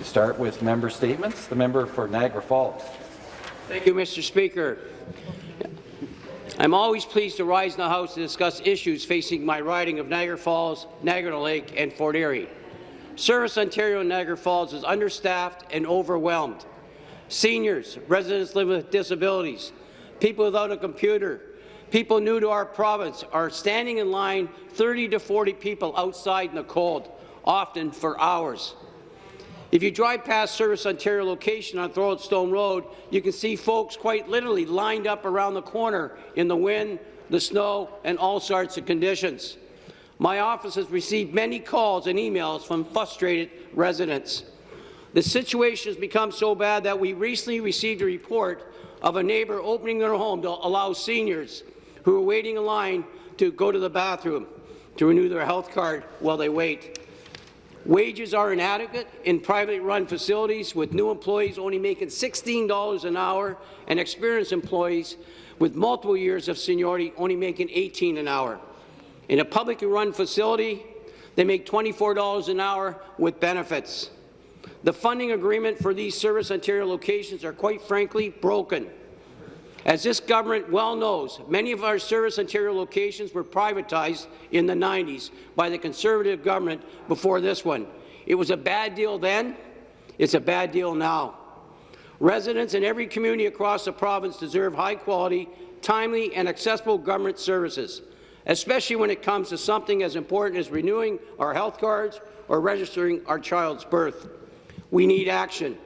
to start with member statements. The member for Niagara Falls. Thank you, Mr. Speaker. I'm always pleased to rise in the House to discuss issues facing my riding of Niagara Falls, Niagara Lake and Fort Erie. Service Ontario Niagara Falls is understaffed and overwhelmed. Seniors, residents living with disabilities, people without a computer, people new to our province are standing in line 30 to 40 people outside in the cold, often for hours. If you drive past Service Ontario location on Stone Road, you can see folks quite literally lined up around the corner in the wind, the snow, and all sorts of conditions. My office has received many calls and emails from frustrated residents. The situation has become so bad that we recently received a report of a neighbour opening their home to allow seniors who are waiting in line to go to the bathroom to renew their health card while they wait. Wages are inadequate in privately run facilities, with new employees only making $16 an hour and experienced employees with multiple years of seniority only making 18 an hour. In a publicly run facility, they make $24 an hour with benefits. The funding agreement for these Service Ontario locations are quite frankly broken. As this government well knows, many of our Service Ontario locations were privatized in the 90s by the Conservative government before this one. It was a bad deal then. It's a bad deal now. Residents in every community across the province deserve high-quality, timely and accessible government services, especially when it comes to something as important as renewing our health cards or registering our child's birth. We need action.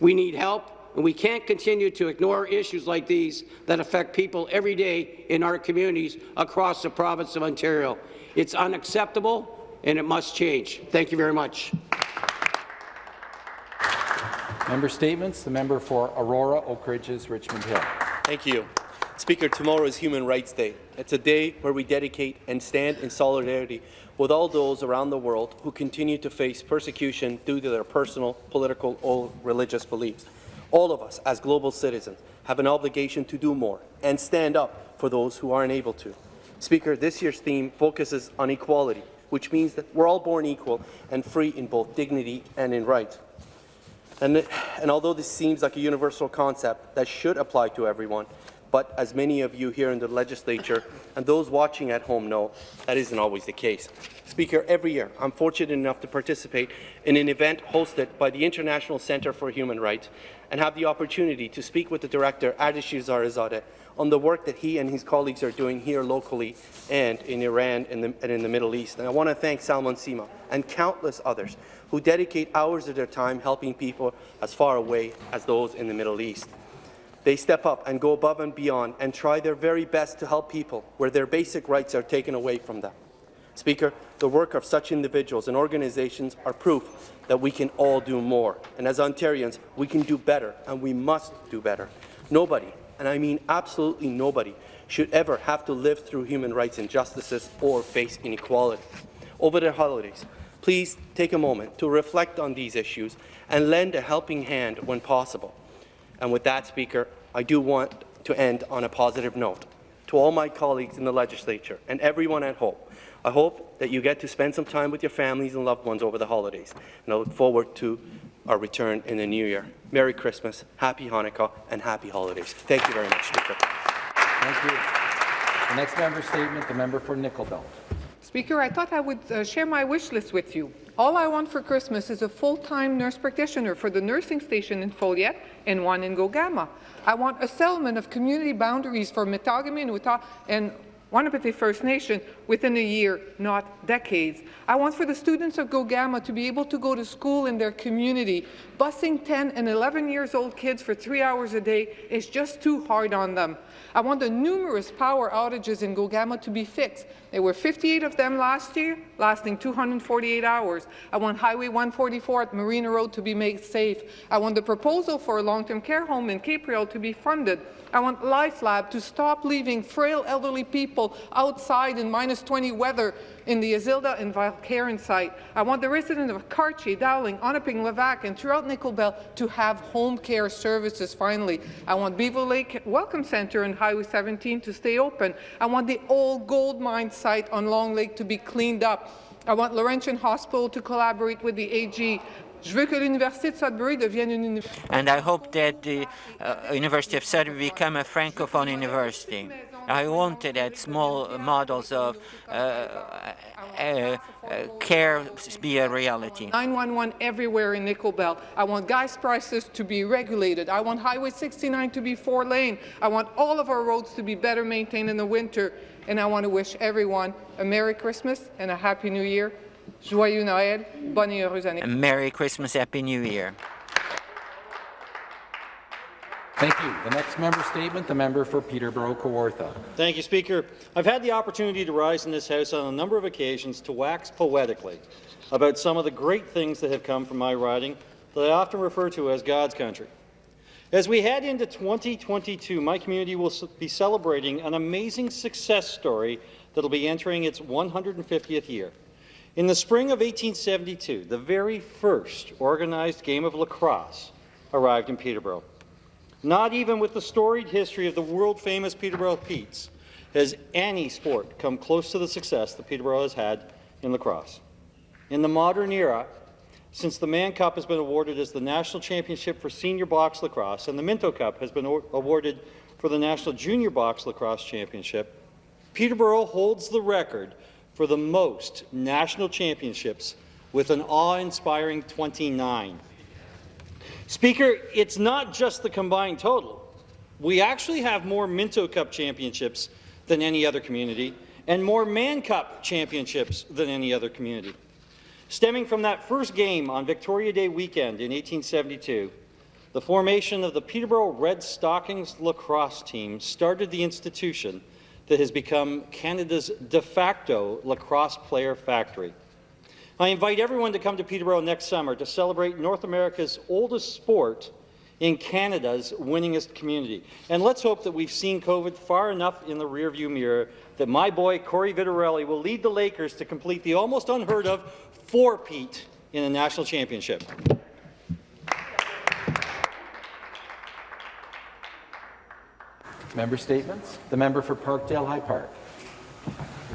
We need help, and we can't continue to ignore issues like these that affect people every day in our communities across the province of Ontario. It's unacceptable, and it must change. Thank you very much. Member statements. The member for Aurora, Oak Ridges, Richmond Hill. Thank you. Speaker, tomorrow is Human Rights Day. It's a day where we dedicate and stand in solidarity with all those around the world who continue to face persecution due to their personal, political, or religious beliefs. All of us, as global citizens, have an obligation to do more and stand up for those who aren't able to. Speaker, this year's theme focuses on equality, which means that we're all born equal and free in both dignity and in rights. And, and although this seems like a universal concept that should apply to everyone, but as many of you here in the legislature and those watching at home know, that isn't always the case. Speaker, every year I'm fortunate enough to participate in an event hosted by the International Centre for Human Rights and have the opportunity to speak with the director, Ardeshir Zarezadeh, on the work that he and his colleagues are doing here locally and in Iran and, the, and in the Middle East. And I want to thank Salman Sima and countless others who dedicate hours of their time helping people as far away as those in the Middle East. They step up and go above and beyond and try their very best to help people where their basic rights are taken away from them. Speaker, the work of such individuals and organizations are proof that we can all do more. And as Ontarians, we can do better, and we must do better. Nobody, and I mean absolutely nobody, should ever have to live through human rights injustices or face inequality. Over the holidays, please take a moment to reflect on these issues and lend a helping hand when possible. And with that, Speaker, I do want to end on a positive note. To all my colleagues in the legislature and everyone at home, I hope that you get to spend some time with your families and loved ones over the holidays, and I look forward to our return in the new year. Merry Christmas, Happy Hanukkah, and Happy Holidays. Thank you very much, Speaker. Thank you. The next member statement, the member for Nickel Belt. Speaker, I thought I would uh, share my wish list with you. All I want for Christmas is a full-time nurse practitioner for the nursing station in Foleyet and one in Gogama. I want a settlement of community boundaries for Mattagami and Wahnapitae First Nation within a year, not decades. I want for the students of Gogama to be able to go to school in their community. Busing 10 and 11 years old kids for three hours a day is just too hard on them. I want the numerous power outages in Gogama to be fixed. There were 58 of them last year, lasting 248 hours. I want Highway 144 at Marina Road to be made safe. I want the proposal for a long-term care home in Capreol to be funded. I want LifeLab to stop leaving frail elderly people outside in minus 20 weather in the Azilda and Val Caron site. I want the residents of Cartier, Dowling, Onaping, Levack, and throughout Nickel Belt to have home care services finally. I want Beaver Lake Welcome Centre and Highway 17 to stay open. I want the old gold mine site on Long Lake to be cleaned up. I want Laurentian Hospital to collaborate with the AG. And I hope that the uh, University of Sudbury become a francophone university. I wanted that small models of uh, uh, uh, care be a reality. 911 everywhere in Nickel Belt. I want gas prices to be regulated. I want Highway 69 to be four lane. I want all of our roads to be better maintained in the winter. And I want to wish everyone a Merry Christmas and a Happy New Year. Joyeux Noël, bonne et heureuse année. Merry Christmas, Happy New Year. Thank you. The next member statement, the member for Peterborough-Kawartha. Thank you, Speaker. I've had the opportunity to rise in this House on a number of occasions to wax poetically about some of the great things that have come from my riding that I often refer to as God's country. As we head into 2022, my community will be celebrating an amazing success story that will be entering its 150th year. In the spring of 1872, the very first organized game of lacrosse arrived in Peterborough. Not even with the storied history of the world-famous Peterborough Petes has any sport come close to the success that Peterborough has had in lacrosse. In the modern era, since the Mann Cup has been awarded as the national championship for senior box lacrosse and the Minto Cup has been awarded for the national junior box lacrosse championship, Peterborough holds the record for the most national championships with an awe-inspiring 29. Speaker, it's not just the combined total. We actually have more Minto Cup championships than any other community and more Mann Cup championships than any other community. Stemming from that first game on Victoria Day weekend in 1872, the formation of the Peterborough Red Stockings lacrosse team started the institution that has become Canada's de facto lacrosse player factory. I invite everyone to come to Peterborough next summer to celebrate North America's oldest sport in Canada's winningest community. And let's hope that we've seen COVID far enough in the rearview mirror that my boy Cory Vitarelli will lead the Lakers to complete the almost unheard of four-peat in a national championship. Member statements. The member for Parkdale High Park.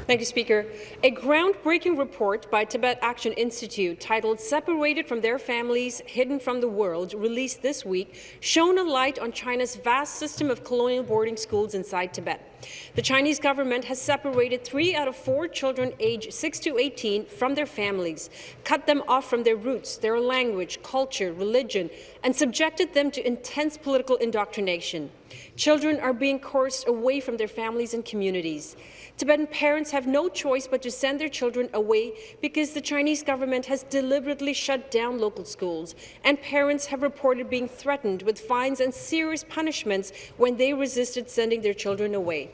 Thank you, Speaker. A groundbreaking report by Tibet Action Institute titled Separated from Their Families, Hidden from the World, released this week, shone a light on China's vast system of colonial boarding schools inside Tibet. The Chinese government has separated three out of four children aged 6 to 18 from their families, cut them off from their roots, their language, culture, religion, and subjected them to intense political indoctrination. Children are being coerced away from their families and communities. Tibetan parents have no choice but to send their children away because the Chinese government has deliberately shut down local schools, and parents have reported being threatened with fines and serious punishments when they resisted sending their children away.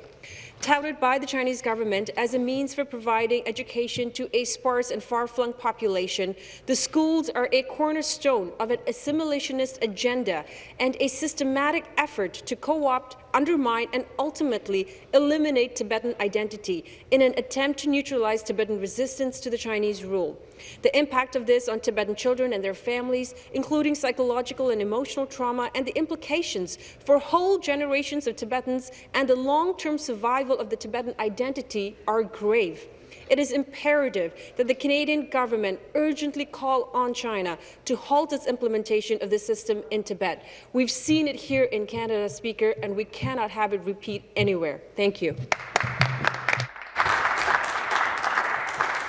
Touted by the Chinese government as a means for providing education to a sparse and far-flung population, the schools are a cornerstone of an assimilationist agenda and a systematic effort to co-opt undermine and ultimately eliminate Tibetan identity in an attempt to neutralize Tibetan resistance to the Chinese rule. The impact of this on Tibetan children and their families, including psychological and emotional trauma, and the implications for whole generations of Tibetans and the long-term survival of the Tibetan identity are grave. It is imperative that the Canadian government urgently call on China to halt its implementation of this system in Tibet. We've seen it here in Canada, Speaker, and we cannot have it repeat anywhere. Thank you.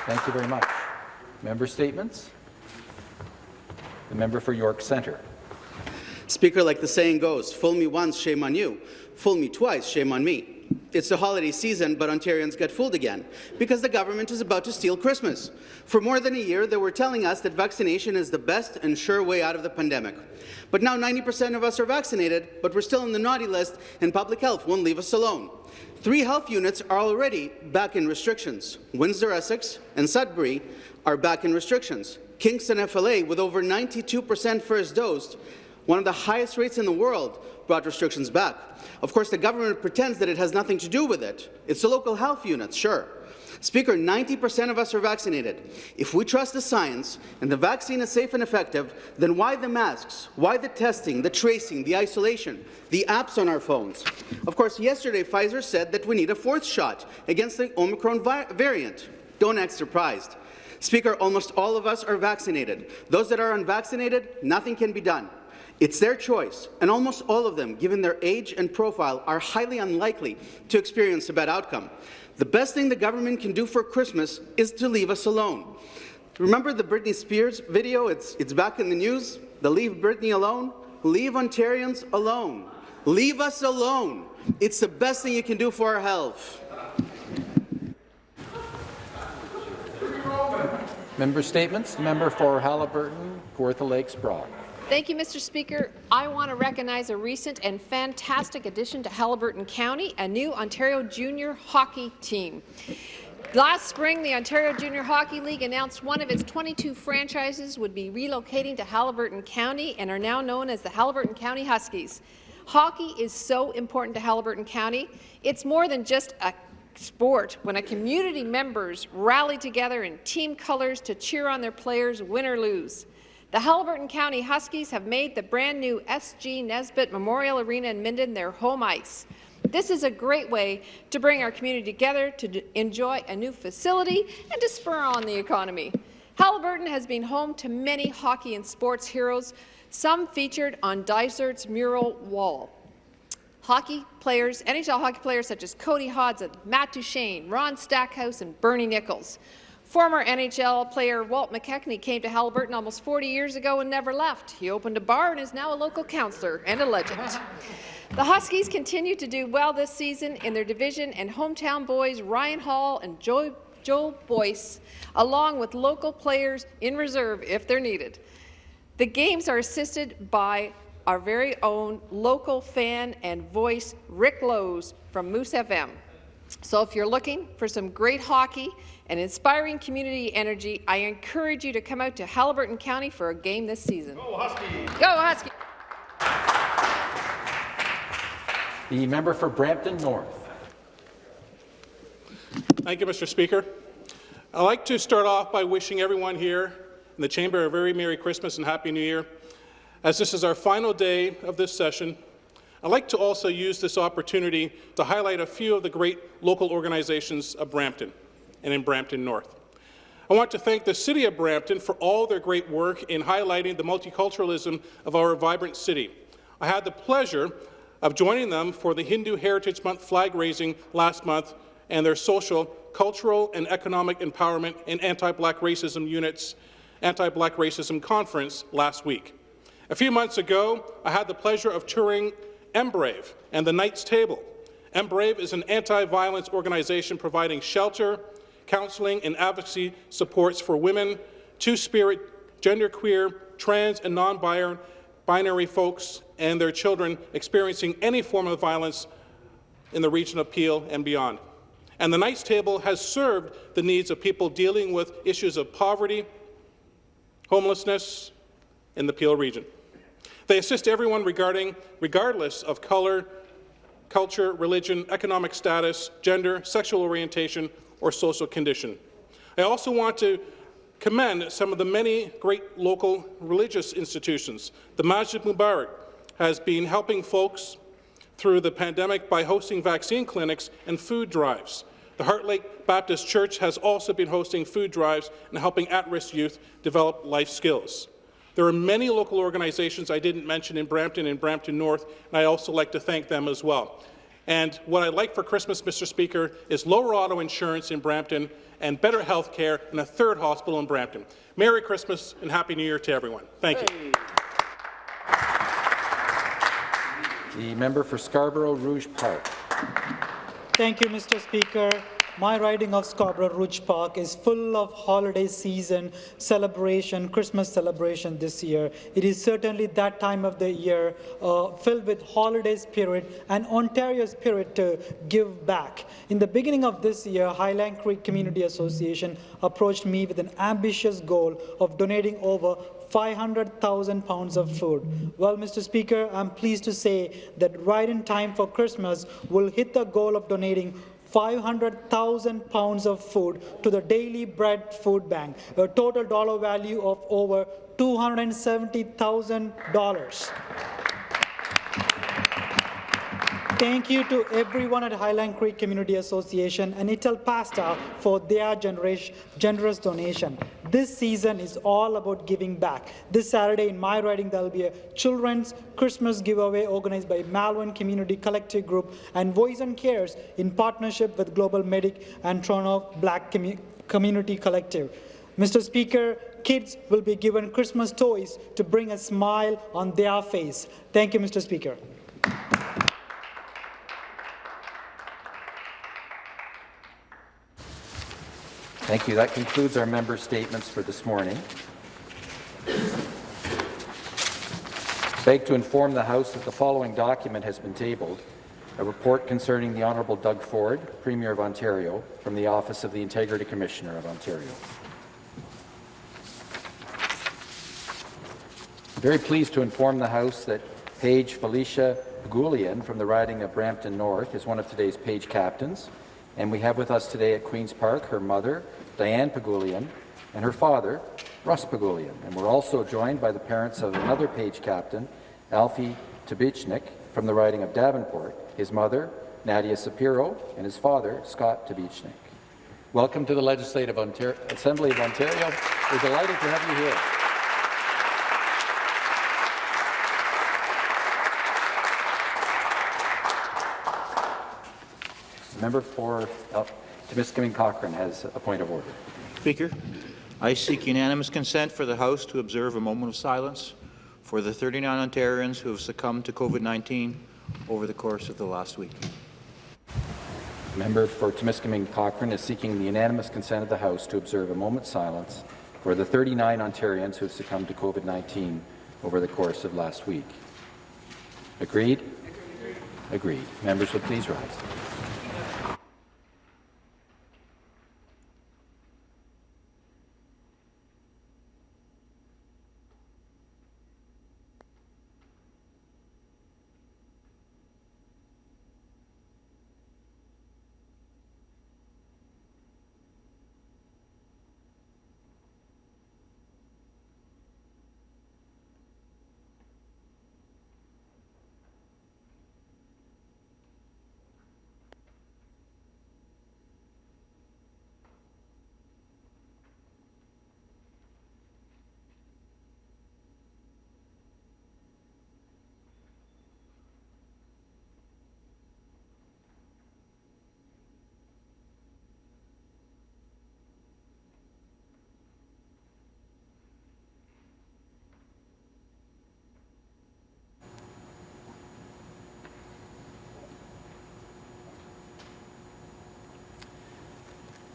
Thank you very much. Member statements. The member for York Centre. Speaker, like the saying goes, fool me once, shame on you. Fool me twice, shame on me. It's the holiday season, but Ontarians get fooled again because the government is about to steal Christmas. For more than a year, they were telling us that vaccination is the best and sure way out of the pandemic. But now 90% of us are vaccinated, but we're still in the naughty list, and public health won't leave us alone. Three health units are already back in restrictions. Windsor-Essex and Sudbury are back in restrictions. Kingston FLA, with over 92% first dosed, one of the highest rates in the world, brought restrictions back. Of course, the government pretends that it has nothing to do with it. It's the local health units, sure. Speaker, 90% of us are vaccinated. If we trust the science and the vaccine is safe and effective, then why the masks? Why the testing, the tracing, the isolation, the apps on our phones? Of course, yesterday Pfizer said that we need a fourth shot against the Omicron variant. Don't act surprised. Speaker, almost all of us are vaccinated. Those that are unvaccinated, nothing can be done. It's their choice, and almost all of them, given their age and profile, are highly unlikely to experience a bad outcome. The best thing the government can do for Christmas is to leave us alone. Remember the Britney Spears video? It's, it's back in the news. The Leave Britney Alone? Leave Ontarians alone. Leave us alone. It's the best thing you can do for our health. Member statements. Member for Haliburton, Kawartha Lakes, Brock. Thank you, Mr. Speaker. I want to recognize a recent and fantastic addition to Haliburton County, a new Ontario junior hockey team. Last spring, the Ontario Junior Hockey League announced one of its 22 franchises would be relocating to Haliburton County and are now known as the Haliburton County Huskies. Hockey is so important to Haliburton County. It's more than just a sport when a community members rally together in team colours to cheer on their players, win or lose. The Haliburton County Huskies have made the brand new SG Nesbitt Memorial Arena in Minden their home ice. This is a great way to bring our community together to enjoy a new facility and to spur on the economy. Haliburton has been home to many hockey and sports heroes, some featured on Dysart's mural wall. Hockey players, NHL hockey players such as Cody Hodgson, Matt Duchene, Ron Stackhouse, and Bernie Nicholls. Former NHL player Walt McKechnie came to Haliburton almost 40 years ago and never left. He opened a bar and is now a local councillor and a legend. The Huskies continue to do well this season in their division, and hometown boys Ryan Hall and Joe, Joe Boyce, along with local players in reserve if they're needed. The games are assisted by our very own local fan and voice, Rick Lowe's from Moose FM. So if you're looking for some great hockey and inspiring community energy, I encourage you to come out to Haliburton County for a game this season. Go Huskies! Go Huskies! The member for Brampton North. Thank you, Mr. Speaker. I'd like to start off by wishing everyone here in the chamber a very Merry Christmas and Happy New Year. As this is our final day of this session, I'd like to also use this opportunity to highlight a few of the great local organizations of Brampton and in Brampton North. I want to thank the City of Brampton for all their great work in highlighting the multiculturalism of our vibrant city. I had the pleasure of joining them for the Hindu Heritage Month flag raising last month and their social, cultural, and economic empowerment and anti-black racism units anti-black racism conference last week. A few months ago, I had the pleasure of touring Embrave and the Knights Table. Embrave is an anti-violence organization providing shelter, counseling, and advocacy supports for women, two-spirit, genderqueer, trans, and non-binary folks and their children experiencing any form of violence in the region of Peel and beyond. And the Knights Table has served the needs of people dealing with issues of poverty, homelessness in the Peel region. They assist everyone regarding, regardless of color, culture, religion, economic status, gender, sexual orientation, or social condition. I also want to commend some of the many great local religious institutions. The Masjid Mubarak has been helping folks through the pandemic by hosting vaccine clinics and food drives. The Heart Lake Baptist Church has also been hosting food drives and helping at-risk youth develop life skills. There are many local organizations I didn't mention in Brampton and Brampton North, and I also like to thank them as well. And what I'd like for Christmas, Mr. Speaker, is lower auto insurance in Brampton and better health care and a third hospital in Brampton. Merry Christmas and Happy New Year to everyone. Thank you. The member for Scarborough Rouge Park. Thank you, Mr. Speaker. My riding of Scarborough Rouge Park is full of holiday season celebration, Christmas celebration this year. It is certainly that time of the year uh, filled with holiday spirit and Ontario spirit to give back. In the beginning of this year, Highland Creek Community Association approached me with an ambitious goal of donating over 500,000 pounds of food. Well, Mr. Speaker, I'm pleased to say that right in time for Christmas, we'll hit the goal of donating 500,000 pounds of food to the Daily Bread Food Bank, a total dollar value of over $270,000. Thank you to everyone at Highland Creek Community Association and Ital Pasta for their generous, donation. This season is all about giving back. This Saturday in my riding, there will be a children's Christmas giveaway organized by Malvern Community Collective Group and Voice and Cares in partnership with Global Medic and Toronto Black Commu Community Collective. Mr. Speaker, kids will be given Christmas toys to bring a smile on their face. Thank you, Mr. Speaker. Thank you. That concludes our member statements for this morning. I Beg to inform the House that the following document has been tabled, a report concerning the Honourable Doug Ford, Premier of Ontario, from the Office of the Integrity Commissioner of Ontario. I'm very pleased to inform the House that Paige Felicia Pagulian from the riding of Brampton North is one of today's page captains. And we have with us today at Queen's Park her mother, Diane Pagulian, and her father, Russ Pagulian. And we're also joined by the parents of another page captain, Alfie Tabichnik, from the riding of Davenport, his mother, Nadia Sapiro, and his father, Scott Tabichnik. Welcome to the Legislative Ontario Assembly of Ontario. We're delighted to have you here. Member for uh, Timiskaming Cochrane has a point of order. Speaker, I seek unanimous consent for the House to observe a moment of silence for the 39 Ontarians who have succumbed to COVID-19 over the course of the last week. Member for Timiskaming Cochrane is seeking the unanimous consent of the House to observe a moment's silence for the 39 Ontarians who have succumbed to COVID-19 over the course of last week. Agreed? Agreed. Members will please rise.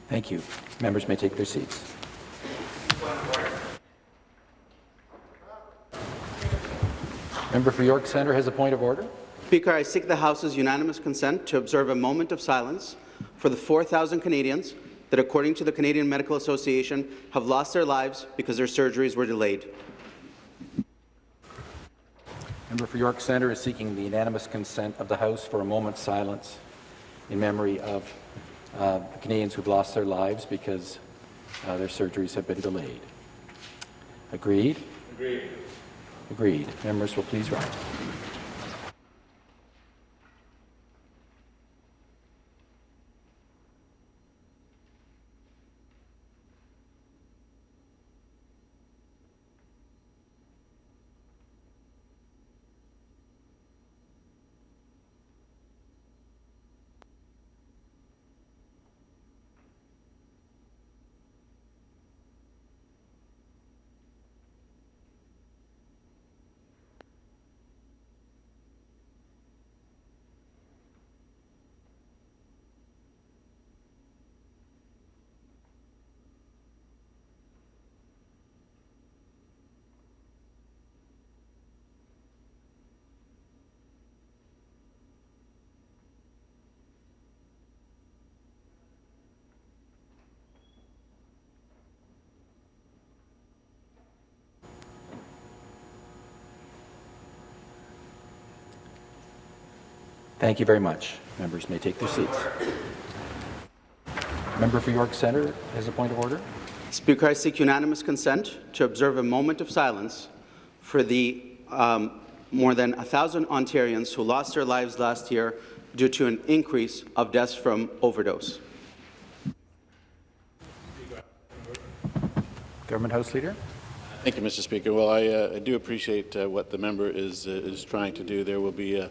Thank you. Members may take their seats. Member for York Centre has a point of order. Speaker, I seek the House's unanimous consent to observe a moment of silence for the 4,000 Canadians that, according to the Canadian Medical Association, have lost their lives because their surgeries were delayed. Member for York Centre is seeking the unanimous consent of the House for a moment's silence in memory of uh, Canadians who've lost their lives because uh, their surgeries have been delayed. Agreed? Agreed. Agreed. Members will please rise. Thank you very much. Members may take their seats. Member for York Centre has a point of order. Speaker, I seek unanimous consent to observe a moment of silence for the um, more than 1,000 Ontarians who lost their lives last year due to an increase of deaths from overdose. Government House Leader. Thank you, Mr. Speaker. Well, I, uh, I do appreciate uh, what the member is, uh, is trying to do. There will be uh,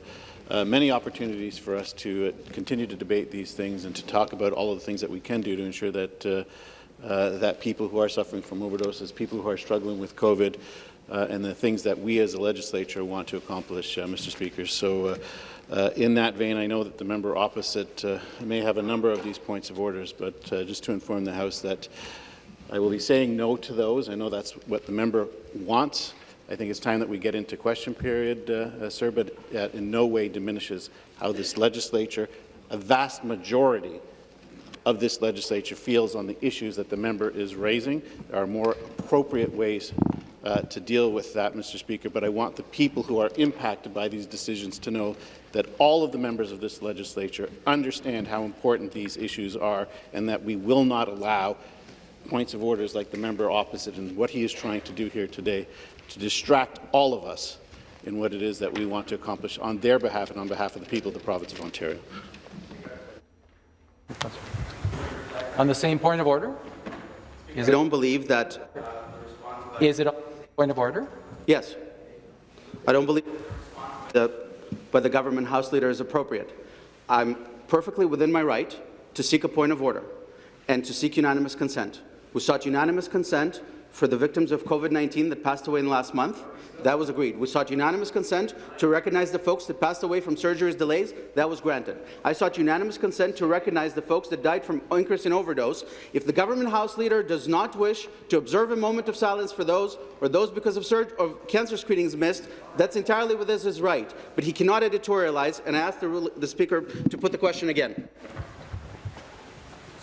uh, many opportunities for us to uh, continue to debate these things and to talk about all of the things that we can do to ensure that, that people who are suffering from overdoses, people who are struggling with COVID, and the things that we as a legislature want to accomplish, Mr. Speaker. So in that vein, I know that the member opposite may have a number of these points of orders, but just to inform the House that I will be saying no to those. I know that's what the member wants. I think it's time that we get into question period, uh, uh, sir, but uh, in no way diminishes how this legislature, a vast majority of this legislature feels on the issues that the member is raising. There are more appropriate ways uh, to deal with that, Mr. Speaker, but I want the people who are impacted by these decisions to know that all of the members of this legislature understand how important these issues are and that we will not allow points of orders like the member opposite and what he is trying to do here today to distract all of us in what it is that we want to accomplish on their behalf and on behalf of the people of the province of Ontario. On the same point of order? Is I don't believe that. Is it a point of order? Yes. I don't believe that by the government House Leader is appropriate. I'm perfectly within my right to seek a point of order and to seek unanimous consent. We sought unanimous consent for the victims of COVID-19 that passed away in last month. That was agreed. We sought unanimous consent to recognize the folks that passed away from surgeries delays. That was granted. I sought unanimous consent to recognize the folks that died from increase in overdose. If the government House Leader does not wish to observe a moment of silence for those or those because of, or cancer screenings missed, that's entirely within his right. But he cannot editorialize, and I ask the, the Speaker to put the question again.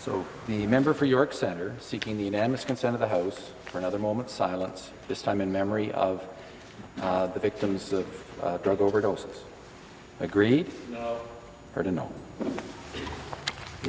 So the member for York Centre seeking the unanimous consent of the House for another moment's silence, this time in memory of uh, the victims of uh, drug overdoses. Agreed? No. Heard a no.